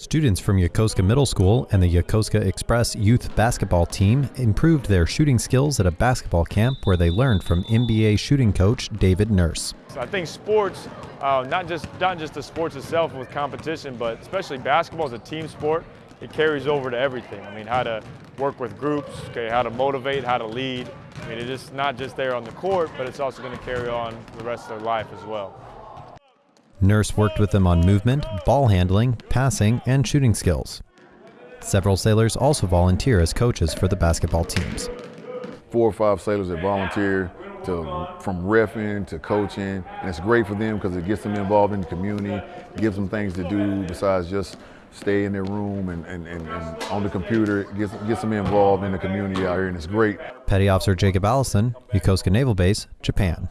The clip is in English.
Students from Yokosuka Middle School and the Yokosuka Express youth basketball team improved their shooting skills at a basketball camp where they learned from NBA shooting coach David Nurse. I think sports, uh, not just not just the sports itself with competition, but especially basketball is a team sport. It carries over to everything. I mean, how to work with groups, okay, how to motivate, how to lead. I mean, it's not just there on the court, but it's also going to carry on the rest of their life as well. Nurse worked with them on movement, ball handling, passing, and shooting skills. Several sailors also volunteer as coaches for the basketball teams. Four or five sailors that volunteer to, from refing to coaching, and it's great for them because it gets them involved in the community, gives them things to do besides just stay in their room and, and, and, and on the computer, gets, gets them involved in the community out here, and it's great. Petty Officer Jacob Allison, Yokosuka Naval Base, Japan.